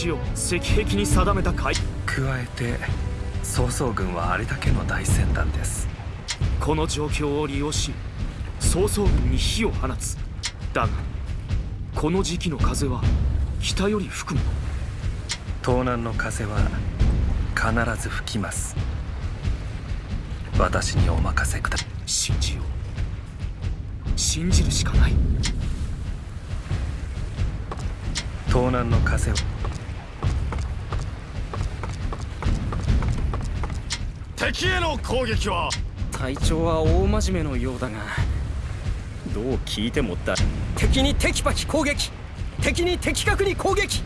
地を石壁に定めた海。加えて曹操軍はあれだけの大船団です。この状況を利用し曹操軍に火を放つ。だがこの時期の風は北より吹くもの。東南の風は必ず吹きます。私にお任せくだ信じよう。信じるしかない。東南の風を敵への攻撃は。隊長は大真面目のようだがどう聞いてもだ敵にテキパキ攻撃。敵に的確に攻撃。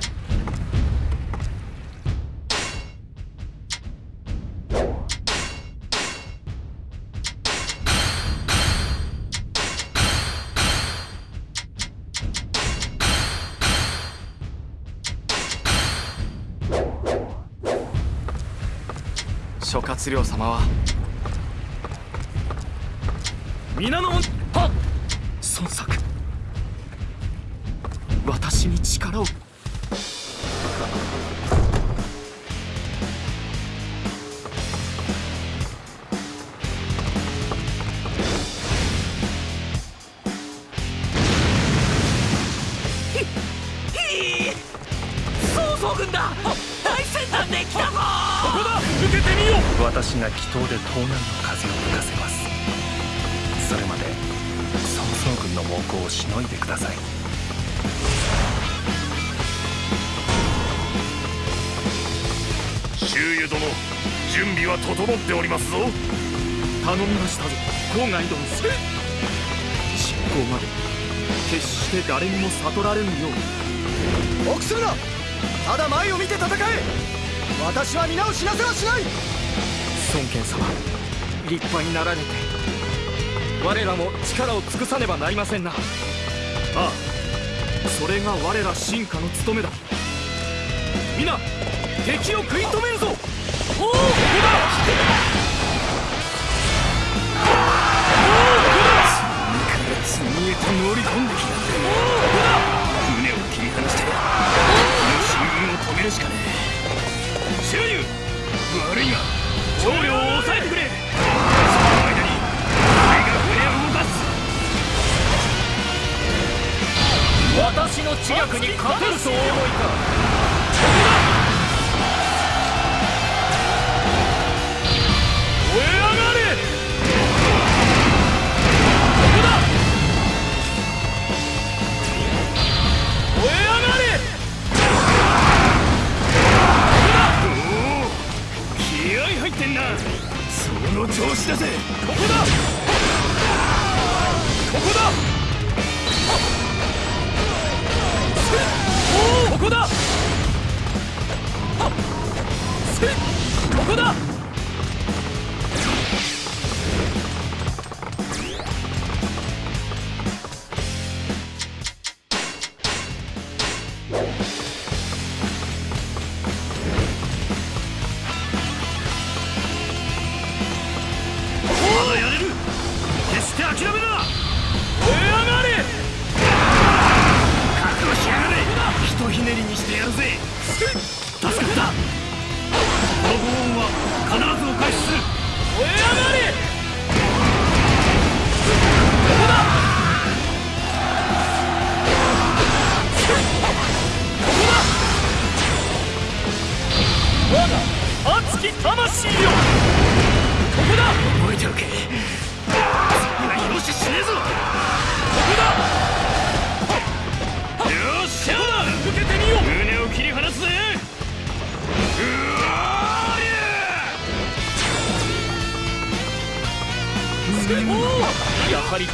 諸葛亮様は。皆のみましたぞ郊外殿実行まで決して誰にも悟られぬよう臆するなただ前を見て戦え。私は皆を死なせはしない。孫権様。立派になられて。我らも力を尽くさねばなりませんな。ああそれが我ら進化の務めだ。皆敵を食い止めるぞ。おおここだ。へと乗り込んできた船を切り離して。この進軍を止めるしかねえ周遊悪いが長領を抑えてくれその間に俺が船を動かす私の知略に勝てるとお思いかその調子だぜ。ここだ。ここだ。ここだ。ここだ。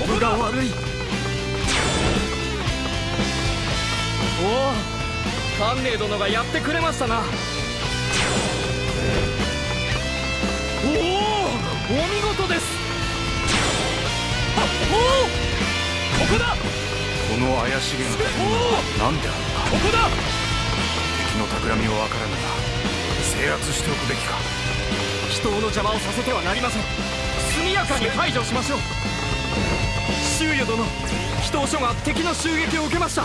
分が悪い。おお関寧殿がやってくれましたな。おおお見事です。あおおここだ。この怪しげなおお何であるのか。ここだ。敵の企みを分からぬが制圧しておくべきか。人の邪魔をさせてはなりません。速やかに排除しましょう周囲殿祈祷所が敵の襲撃を受けました。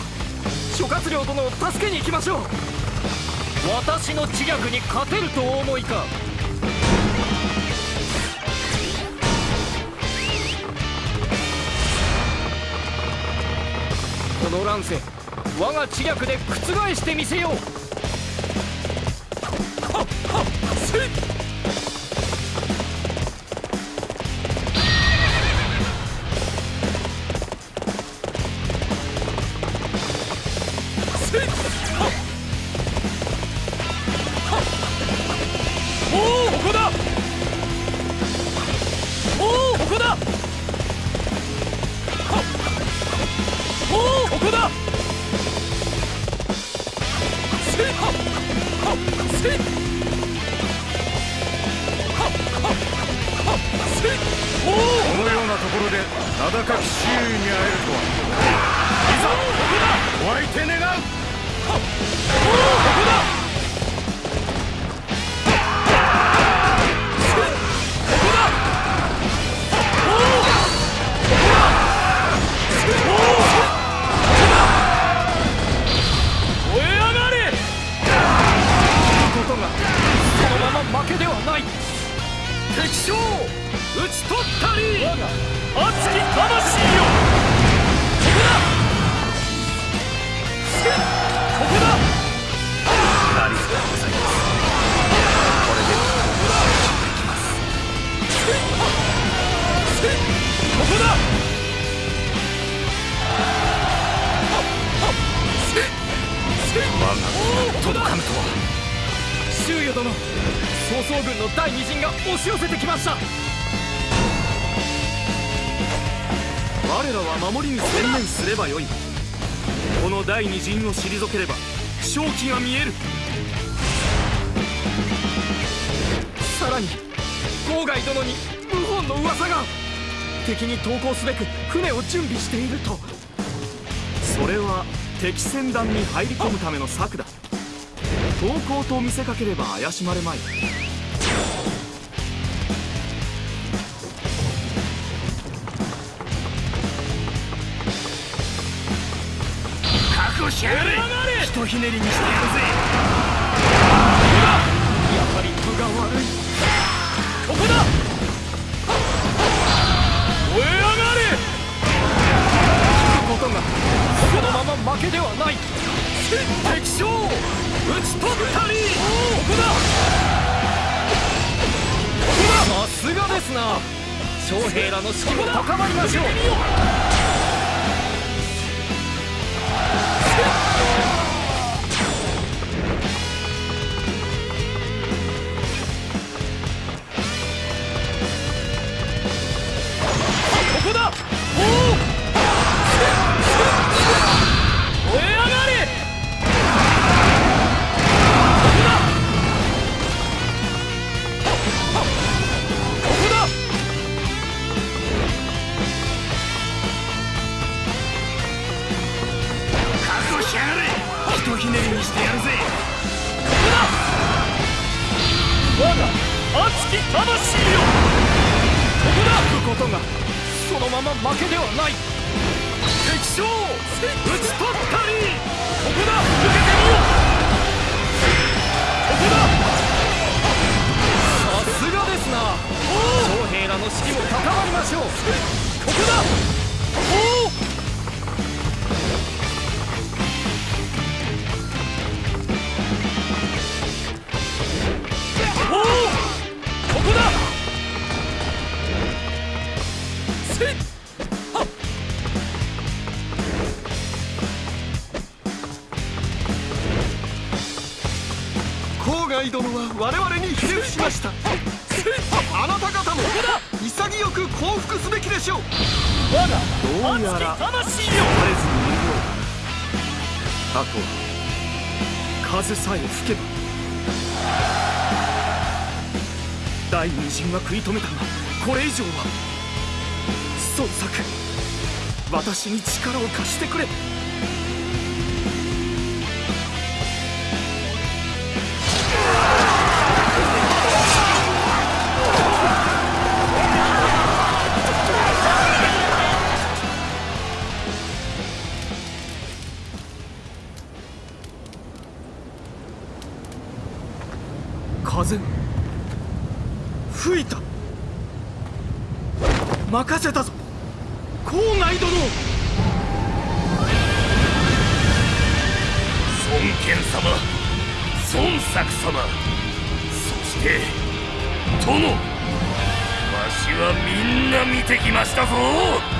諸葛亮殿を助けに行きましょう。私の知略に勝てるとお思いか。この乱世我が知略で覆してみせようお相手願う。投降すべく船を準備していると。それは敵船団に入り込むための策だ。投降と見せかければ怪しまれまい。ひとひねりにしてやるぜ。やはり分が悪い。ここだけではない。敵将討ち取ったり。ここだ。ここだ。さすがですな。将兵らの士気も高まりましょう。第二陣は食い止めたがこれ以上は孫作私に力を貸してくれ。風。吹いた。任せたぞ。郊外殿。孫権様。孫作様。そして殿。わしはみんな見てきましたぞ。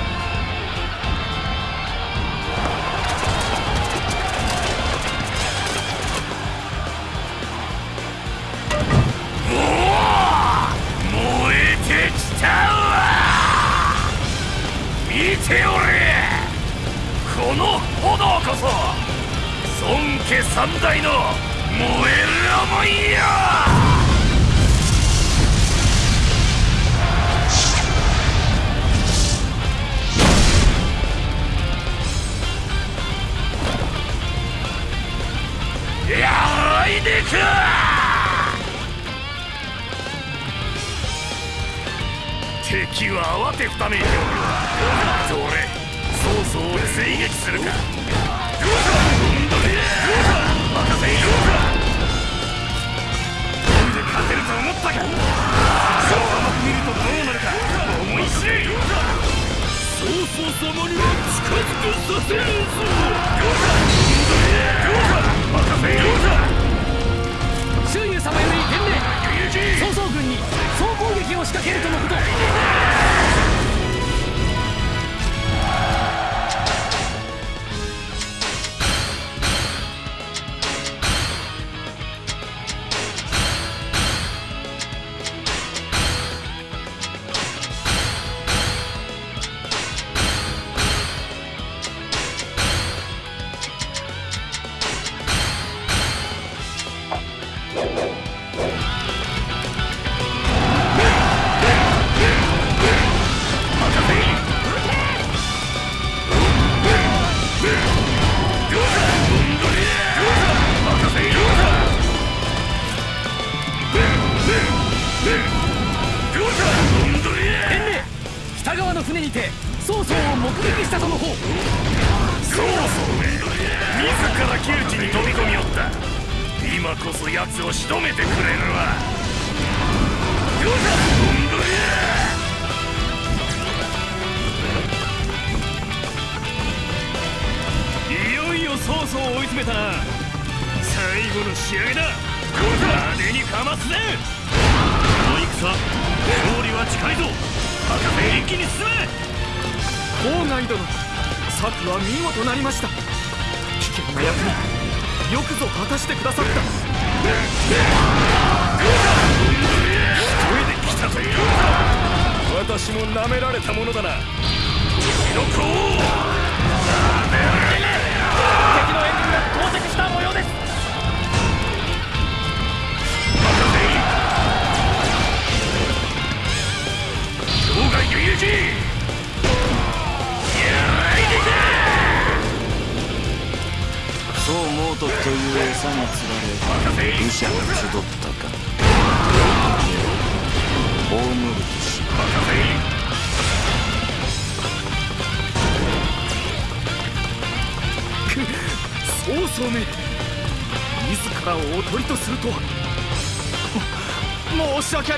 ておれこの炎こそ孫家三代の燃える思いよやいでか敵は慌てふためいておる。どれ曹操を追撃するか任せよなんで勝てると思ったかそう甘く見るとどうか思い知れ曹操様には近づけさせねえぞ任せより伝令曹操軍に総攻撃を仕掛けるとのこと。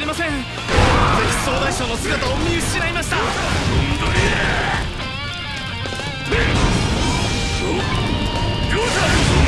ません。敵総大将の姿を見失いました。どうだ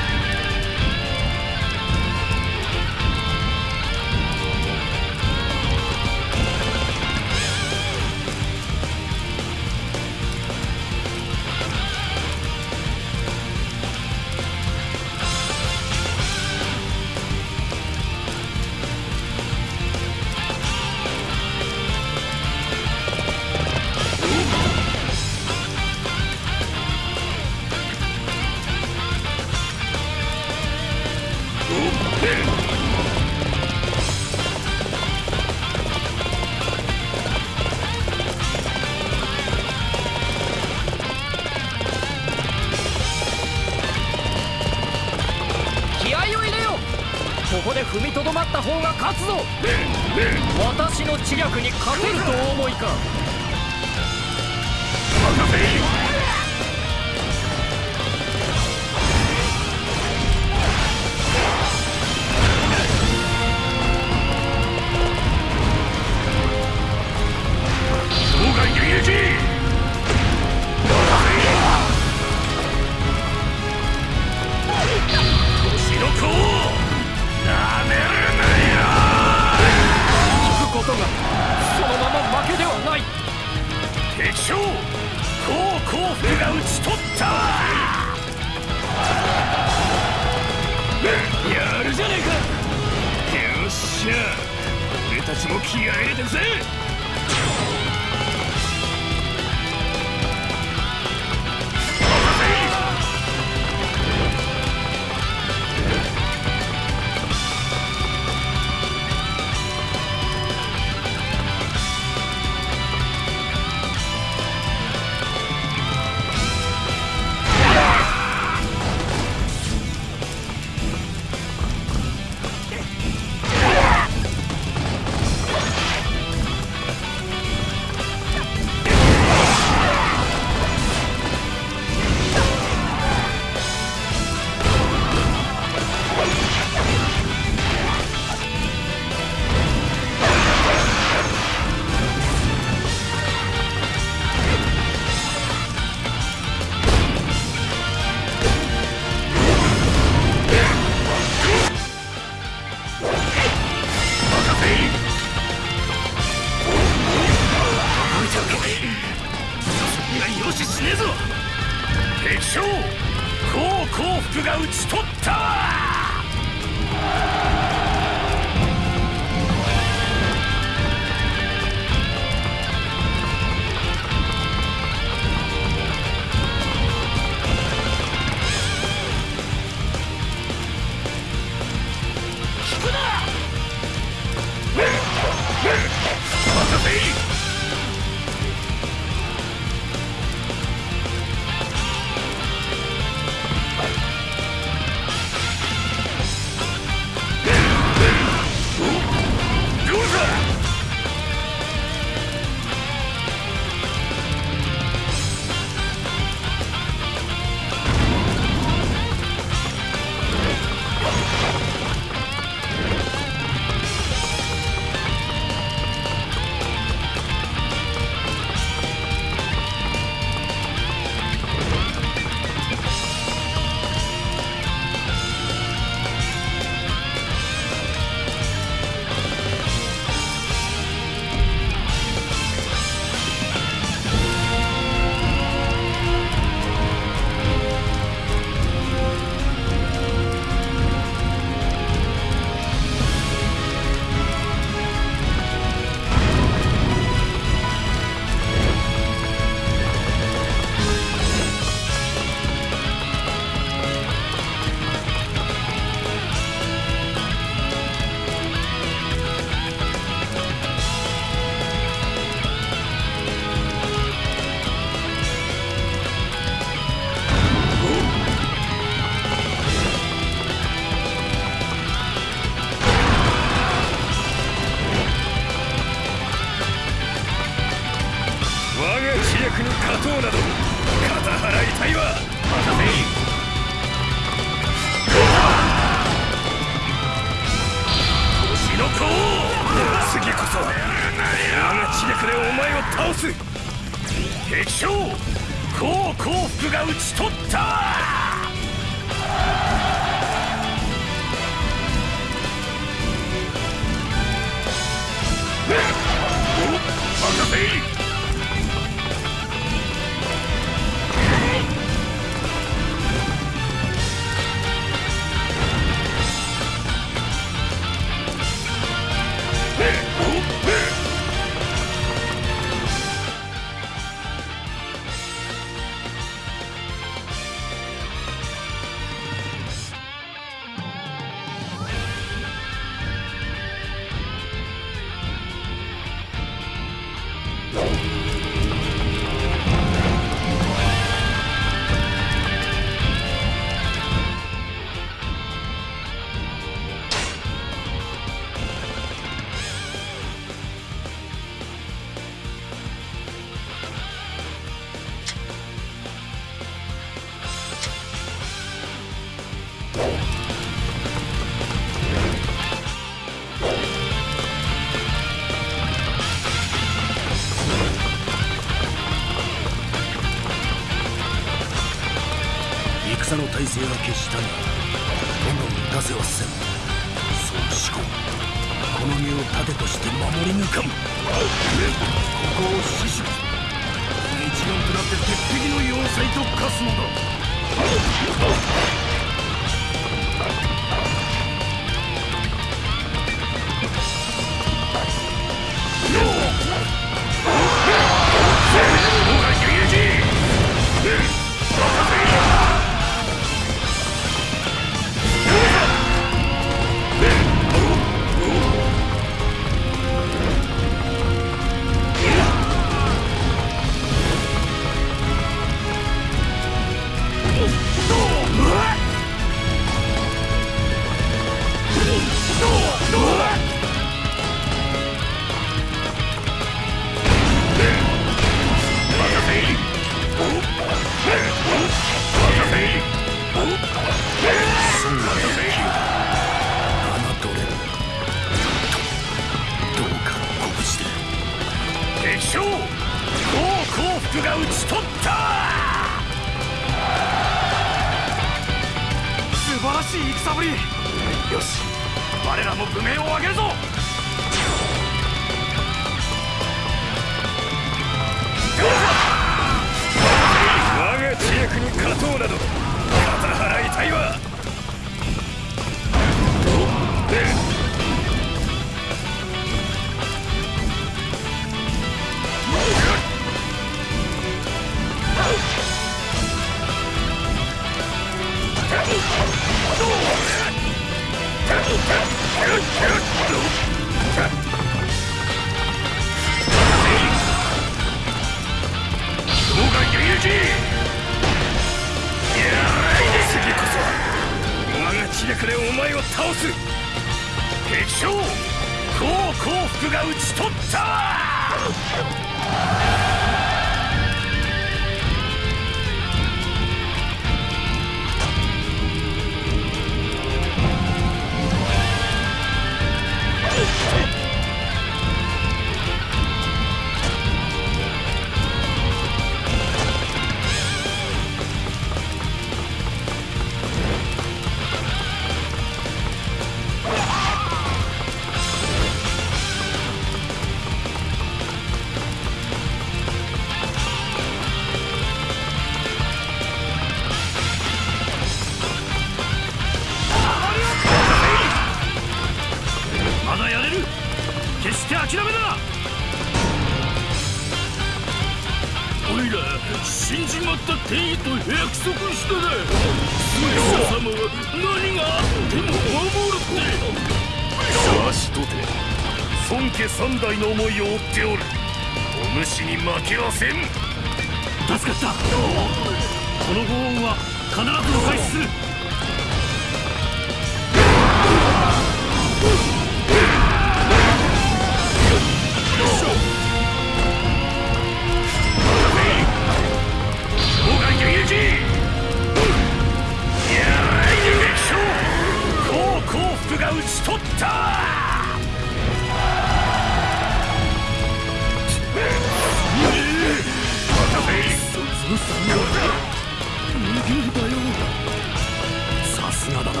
さすがだな。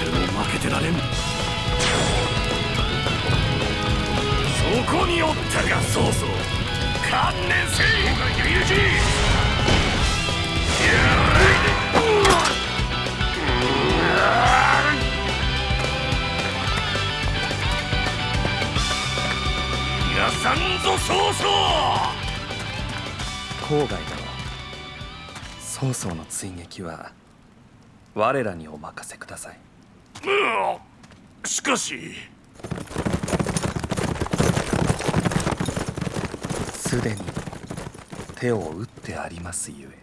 俺も負けてられんそこにおったが観念せいやい我らにお任せください。しかし。すでに手を打ってありますゆえ。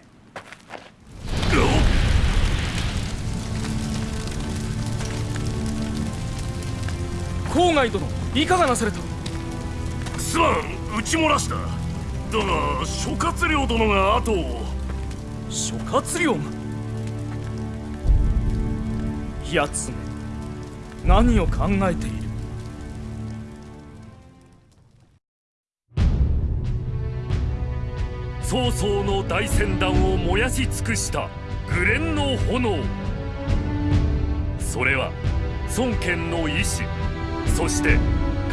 郊外殿いかがなされたすまん。撃ち漏らした。だが諸葛亮殿が後を。諸葛亮？がやつめ。何を考えている？曹操の大船団を燃やし尽くしたグレンの炎。それは孫権の意志。そして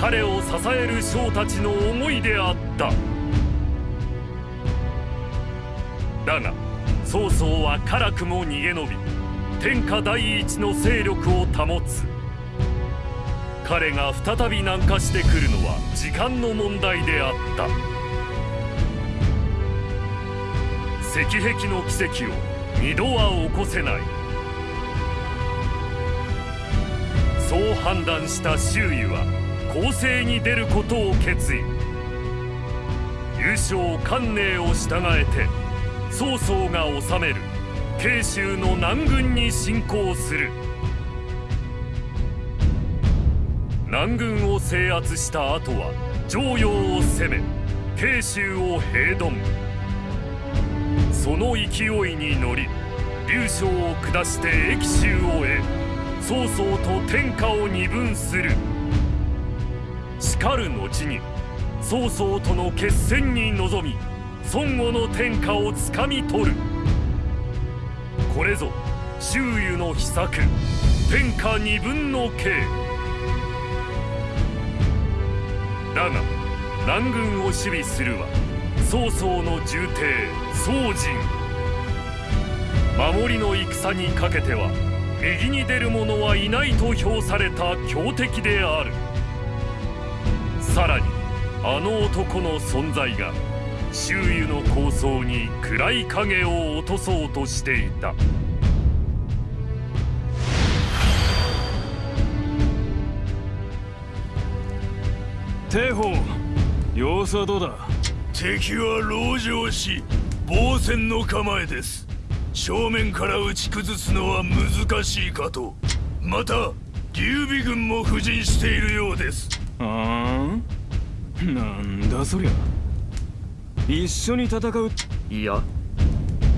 彼を支える将たちの思いであった。だが曹操は辛くも逃げ延び天下第一の勢力を保つ。彼が再び南下してくるのは時間の問題であった。石壁の奇跡を二度は起こせない。そう判断した周囲は攻勢に出ることを決意。優勝関寧を従えて曹操が治める。慶州の南軍に侵攻する。南軍を制圧した後は城陽を攻め慶州を平頓その勢いに乗り劉将を下して益州を得曹操と天下を二分する。しかる後に曹操との決戦に臨み孫悟の天下をつかみ取る。これぞ周囲の秘策天下二分の計だが南軍を守備するは曹操の重帝宋人守りの戦にかけては右に出る者はいないと評された強敵である。さらにあの男の存在が周囲の構想に暗い影を落とそうとしていた。帝鳳様子はどうだ？敵は籠城し防戦の構えです。正面から打ち崩すのは難しいかと。また劉備軍も布陣しているようです。ああなんだそりゃ。一緒に戦う。いや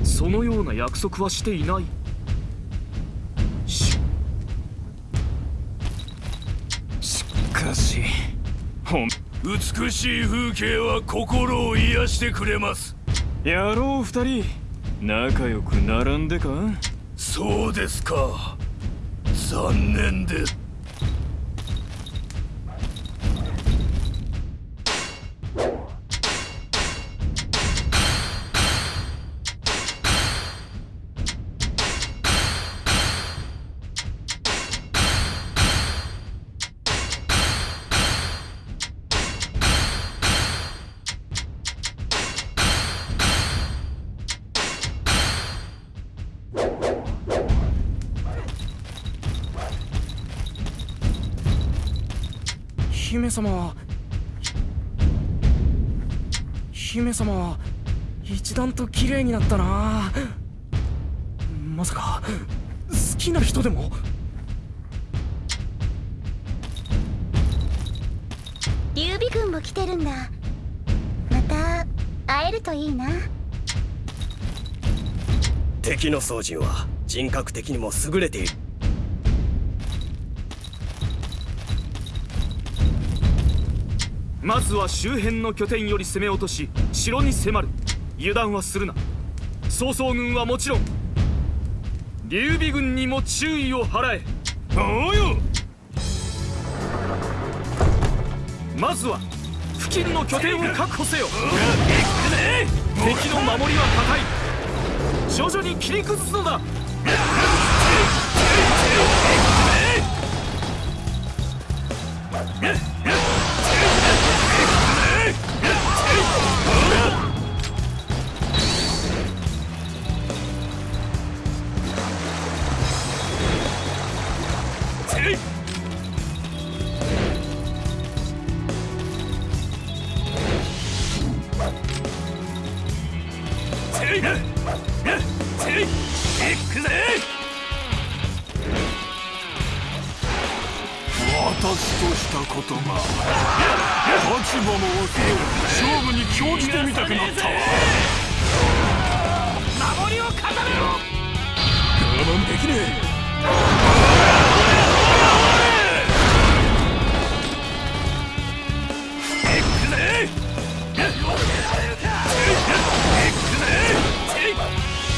そのような約束はしていない。ししかし。ほん。美しい風景は心を癒してくれます。野郎二人。仲良く並んでか？そうですか。残念です様は姫様は一段と綺麗になったな。まさか好きな人でも？劉備軍も来てるんだ。また会えるといいな。敵の宗人は人格的にも優れているまずは周辺の拠点より攻め落とし城に迫る。油断はするな。曹操軍はもちろん劉備軍にも注意を払え。おうよ。まずは付近の拠点を確保せよ。敵の守りは固い。徐々に切り崩すのだくぜ。私としたことが立場も忘れ勝負に興じてみたくなったわ。守りを固めろ。我慢できね行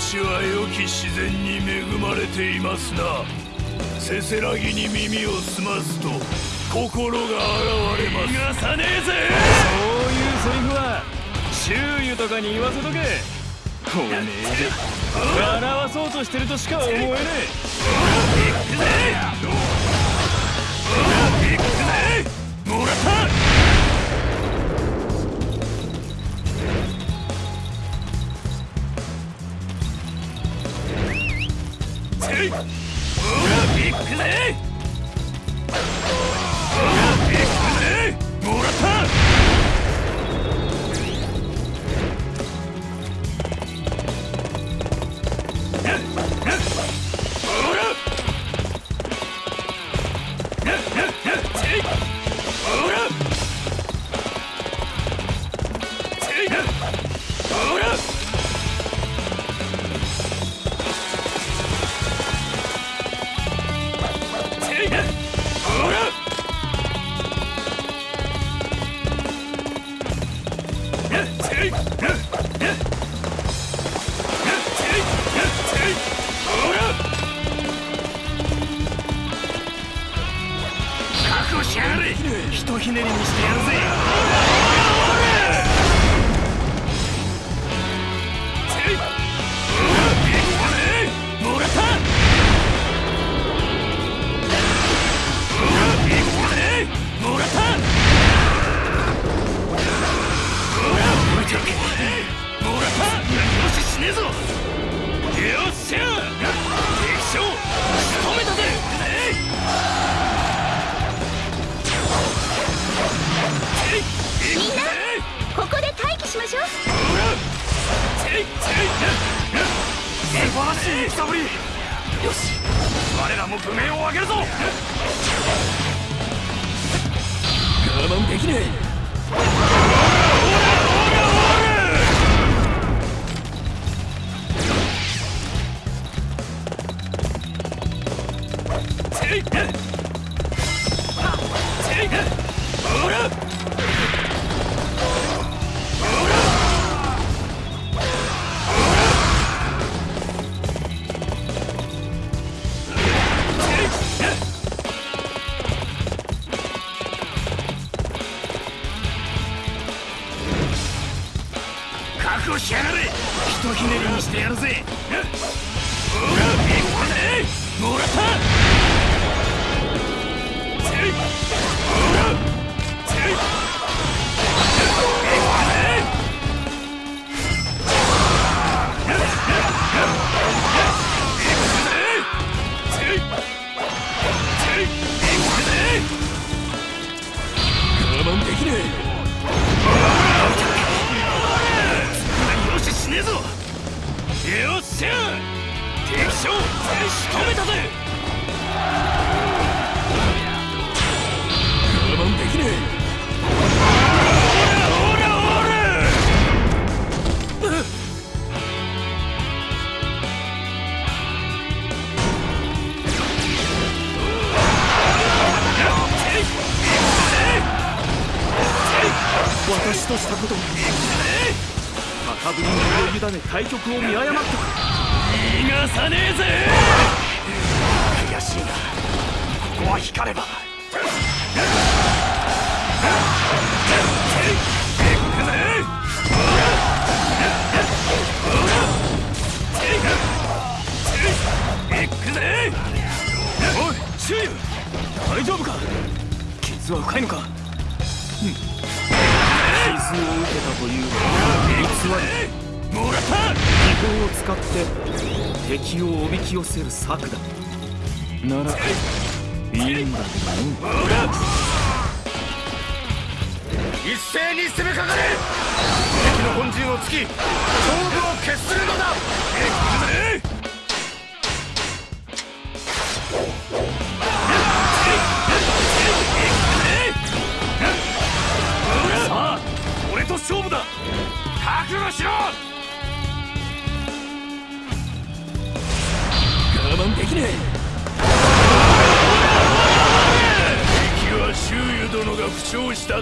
地は良き自然に恵まれていますな。せせらぎに耳を澄ますと心が現れます。逃がさねえぜ！そういうセリフは周囲とかに言わせとけ。これ笑わそうとしてるとしか思えねえ。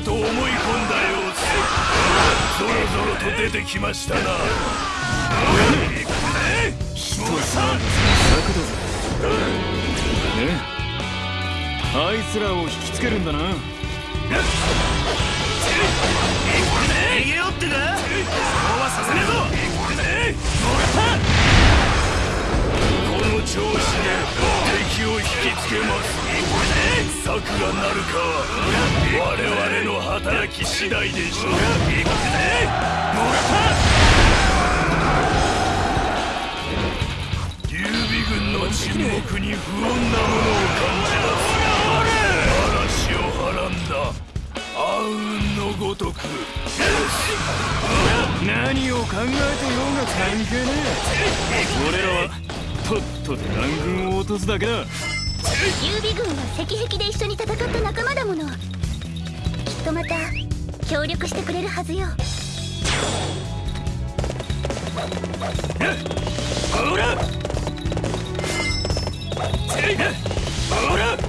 と思い込んだ様子ぞろぞろと出てきましたな。一つ策だぜねあいつらを引きつけるんだな。逃げよってか。そうはさせねえぞこの調子で敵を引きつけます。策がなるかは我々の働き次第でしょう行くぜ逃さ劉備軍の沈黙に不穏なものを感じます。嵐をはらんだ暗雲のごとく何を考えてようが関係ねえ俺らはとっとと乱軍を落とすだけだ。劉備軍は石壁で一緒に戦った仲間だもの。きっとまた協力してくれるはずよ。ほらほら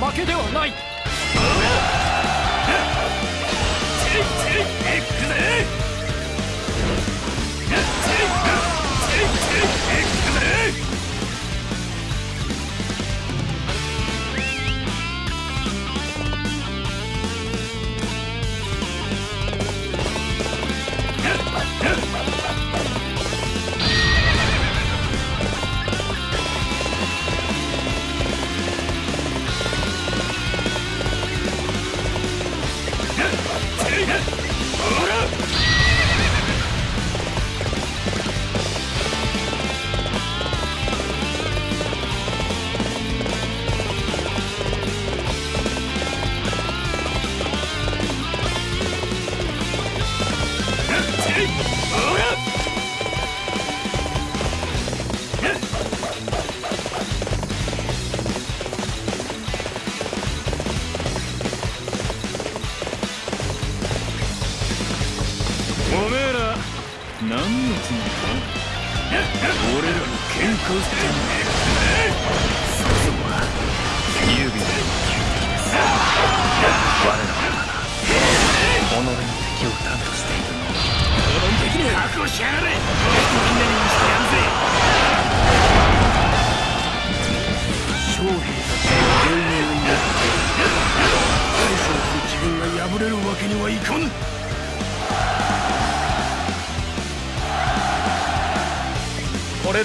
負けではない。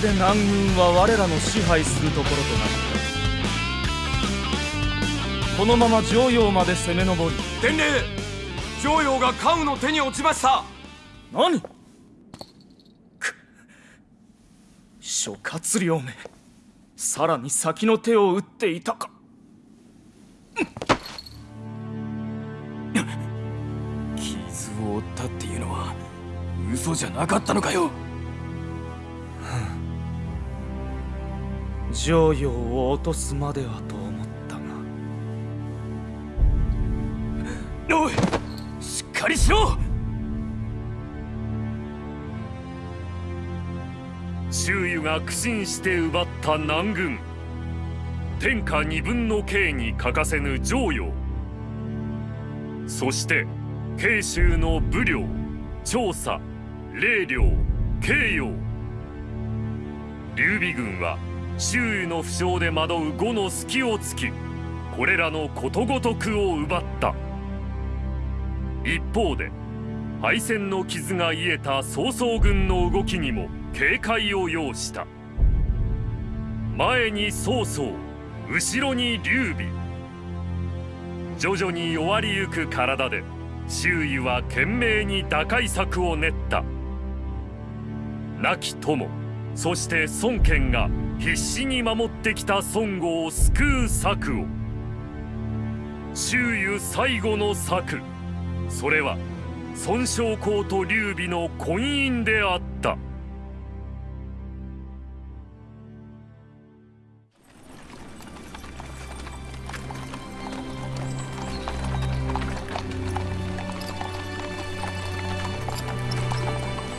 で南軍は我らの支配するところとなった。このまま城陽まで攻め上り。伝令！城陽が関羽の手に落ちました。何？く諸葛亮めさらに先の手を打っていたか。傷を負ったっていうのは嘘じゃなかったのかよ城陽を落とすまではと思ったが。おいしっかりしろ！周囲が苦心して奪った南軍。天下二分の計に欠かせぬ城陽そして慶州の武領調査霊領慶陽劉備軍は周囲の負傷で惑う呉の隙を突きこれらのことごとくを奪った。一方で敗戦の傷が癒えた曹操軍の動きにも警戒を要した。前に曹操後ろに劉備。徐々に弱りゆく体で周囲は懸命に打開策を練った。亡き友そして孫権が必死に守ってきた孫悟を救う策を。周囲最後の策。それは孫将校と劉備の婚姻であった。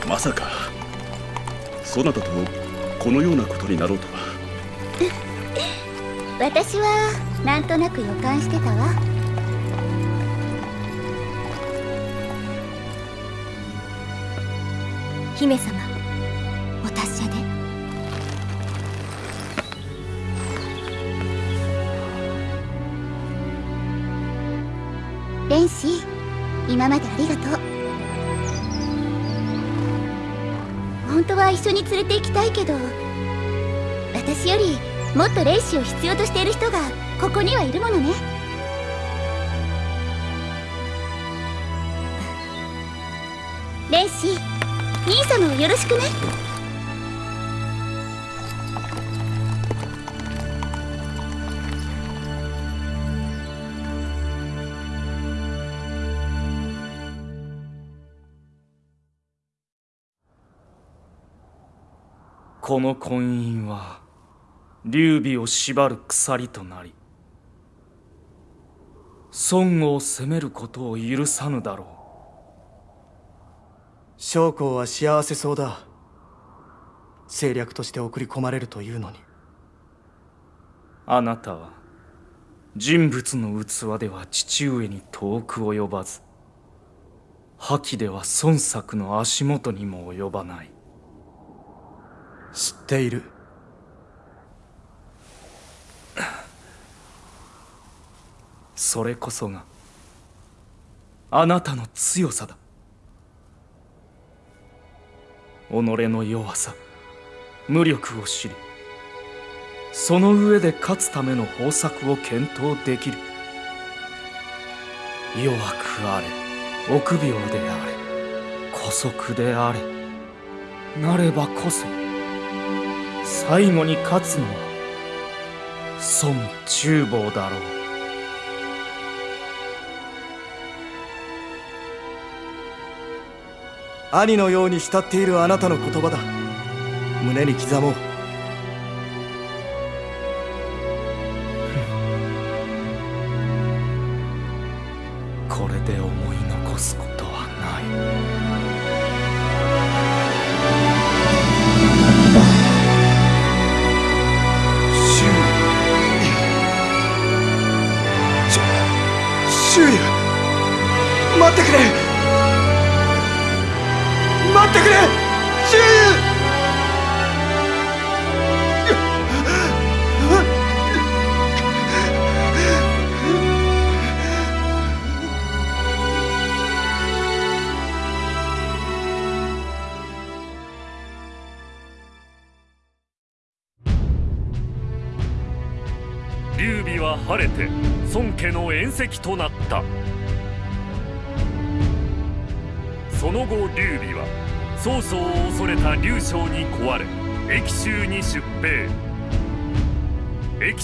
まさかそなたとこのようなことになろうとは。私はなんとなく予感してたわ。姫様お達者で。蓮子今までありがとう。は一緒に連れて行きたいけど私よりもっと霊視を必要としている人がここにはいるものね。霊視兄様をよろしくね。この婚姻は劉備を縛る鎖となり孫悟を責めることを許さぬだろう。将校は幸せそうだ。政略として送り込まれるというのに。あなたは人物の器では父上に遠く及ばず覇気では孫作の足元にも及ばない知っている。それこそがあなたの強さだ。己の弱さ無力を知りその上で勝つための方策を検討できる。弱くあれ臆病であれ姑息であれなればこそ最後に勝つのは孫厨房だろう。兄のように慕っているあなたの言葉だ。胸に刻もう。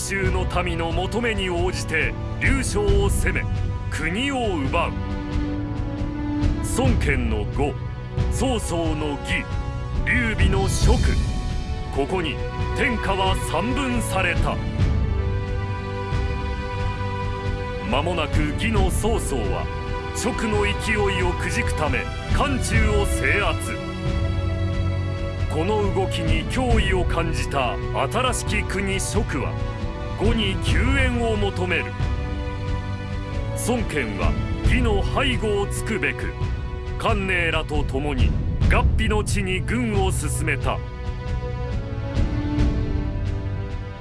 州の民の求めに応じて劉将を攻め国を奪う。孫権の呉曹操の義劉備の蜀ここに天下は三分された。間もなく義の曹操は蜀の勢いをくじくため漢中を制圧。この動きに脅威を感じた新しき国蜀は呉に救援を求める。孫権は義の背後をつくべく関寧らと共に合皮の地に軍を進めた。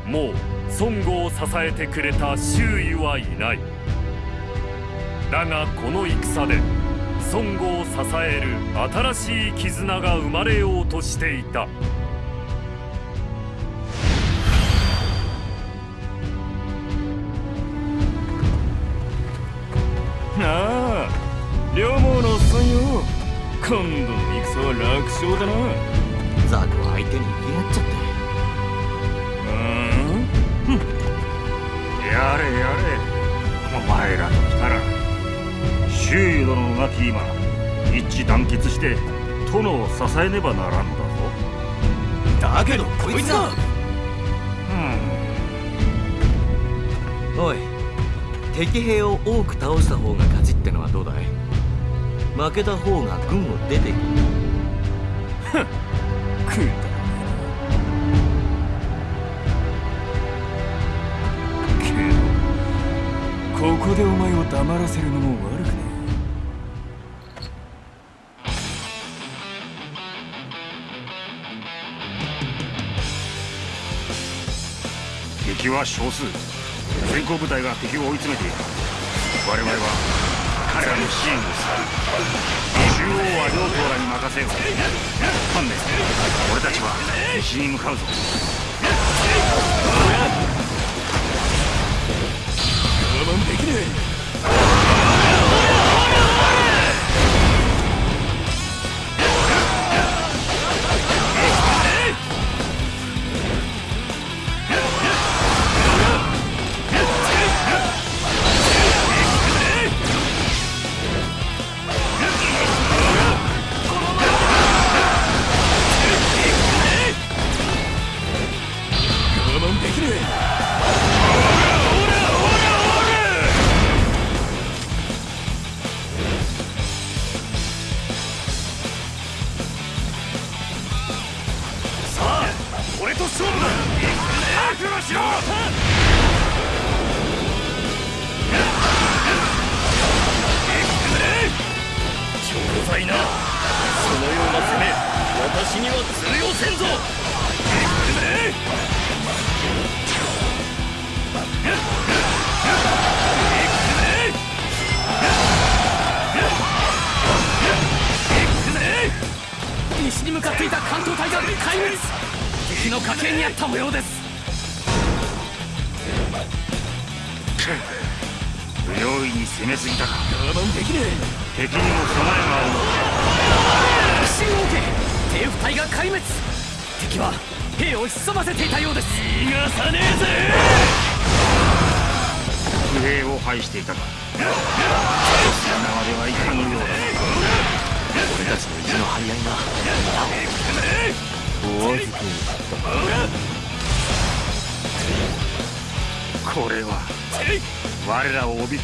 もう孫悟を支えてくれた周囲はいない。だがこの戦で孫悟を支える新しい絆が生まれようとしていた。ああ。両毛のおっさんよ今度の戦は楽勝だな。ザクは相手に言いやっちゃって。うん。やれやれ。お前らと来たら周囲殿の亡き今一致団結して殿を支えねばならんのだぞ。だけどこいつだおい敵兵を多く倒した方が勝ちってのはどうだい?負けた方が軍を出ていくくだ。けどここでお前を黙らせるのも悪くね敵は少数先行部隊が敵を追い詰めている。我々は彼らの支援を。する中央は両党らに任せよう。観念俺たちは西に向かうぞ。我慢できねえ。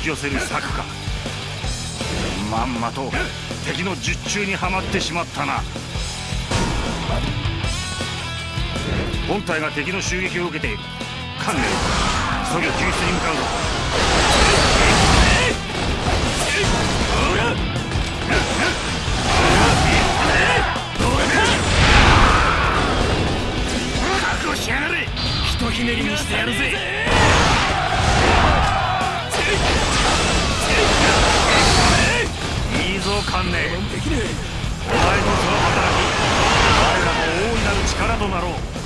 き寄せる策か。まんまと敵の術中にはまってしまったな。本体が敵の襲撃を受けている観念急ぎ救出に向かうぞ。覚悟しやがれ。ひとひねりにしてやるぜ。いぞ観念できね。お前のその働き。我らの大いなる力となろう。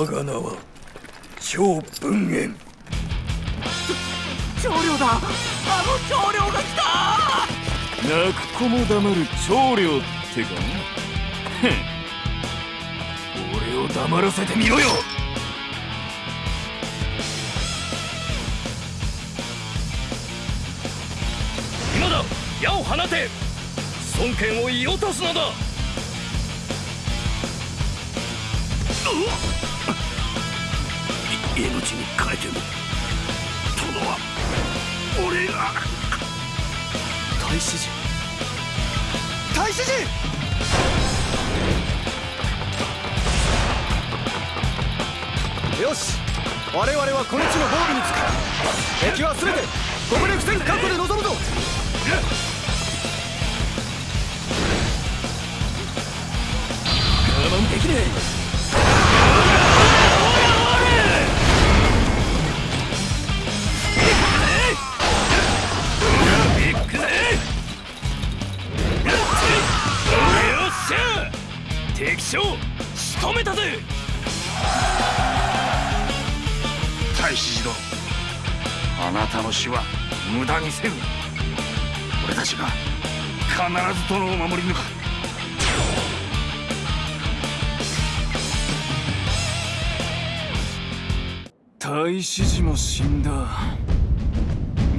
我が名は超文縁長領だ。あの長領が来た。泣く子も黙る長領ってか俺を黙らせてみろよ。今だ。矢を放て。孫権を射落とすのだ。い命に変えても殿は俺が大使陣大使陣よし。我々はこの地の防備につく。敵は全て国力戦確保で臨むぞ。我慢できねえたの死は無駄にせぬ。俺たちが必ず殿を守り抜く。太子寺も死んだ。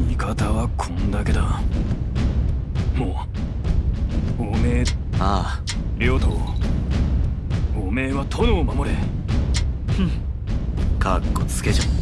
味方はこんだけだ。もうおめえ。ああ。両党。おめえは殿を守れ。かっこつけじゃ